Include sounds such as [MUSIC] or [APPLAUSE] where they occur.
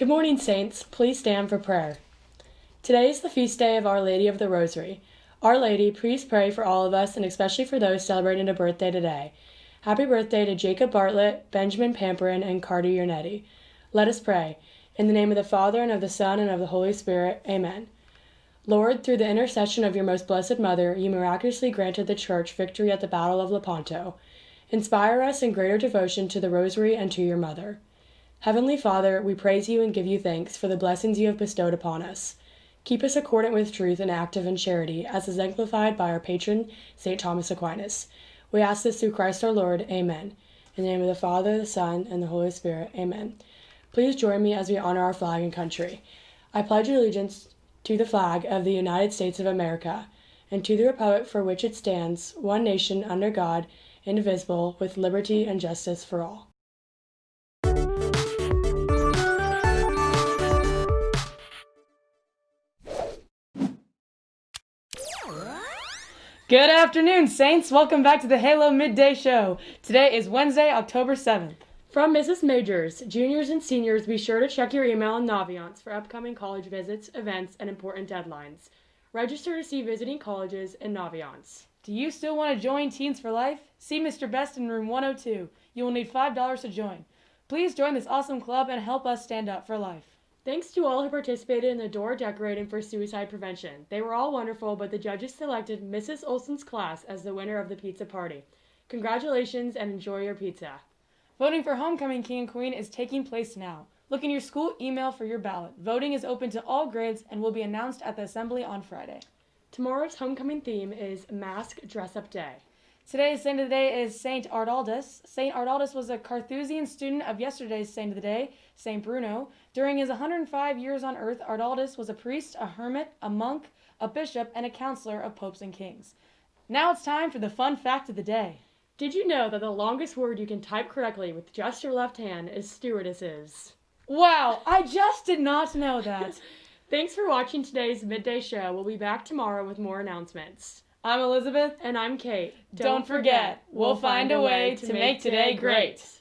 Good morning, Saints. Please stand for prayer. Today is the feast day of Our Lady of the Rosary. Our Lady, please pray for all of us and especially for those celebrating a birthday today. Happy birthday to Jacob Bartlett, Benjamin Pamperin, and Carter Yernetti. Let us pray. In the name of the Father, and of the Son, and of the Holy Spirit. Amen. Lord, through the intercession of your most blessed Mother, you miraculously granted the Church victory at the Battle of Lepanto. Inspire us in greater devotion to the Rosary and to your Mother. Heavenly Father, we praise you and give you thanks for the blessings you have bestowed upon us. Keep us accordant with truth and active in charity, as is exemplified by our patron, St. Thomas Aquinas. We ask this through Christ our Lord. Amen. In the name of the Father, the Son, and the Holy Spirit. Amen. Please join me as we honor our flag and country. I pledge allegiance to the flag of the United States of America and to the republic for which it stands, one nation under God, indivisible, with liberty and justice for all. Good afternoon, Saints. Welcome back to the Halo Midday Show. Today is Wednesday, October 7th. From Mrs. Majors, juniors and seniors, be sure to check your email and Naviance for upcoming college visits, events, and important deadlines. Register to see visiting colleges and Naviance. Do you still want to join Teens for Life? See Mr. Best in room 102. You will need $5 to join. Please join this awesome club and help us stand up for life. Thanks to all who participated in the door decorating for suicide prevention. They were all wonderful, but the judges selected Mrs. Olson's class as the winner of the pizza party. Congratulations and enjoy your pizza. Voting for Homecoming King and Queen is taking place now. Look in your school email for your ballot. Voting is open to all grades and will be announced at the assembly on Friday. Tomorrow's homecoming theme is Mask Dress Up Day. Today's saint of the day is Saint Artaldus. Saint Artaldus was a Carthusian student of yesterday's saint of the day, Saint Bruno. During his 105 years on earth, Artaldus was a priest, a hermit, a monk, a bishop, and a counselor of popes and kings. Now it's time for the fun fact of the day. Did you know that the longest word you can type correctly with just your left hand is stewardesses? Wow, I just did not know that. [LAUGHS] Thanks for watching today's midday show. We'll be back tomorrow with more announcements. I'm Elizabeth. And I'm Kate. Don't, Don't forget, we'll find a way to make today great.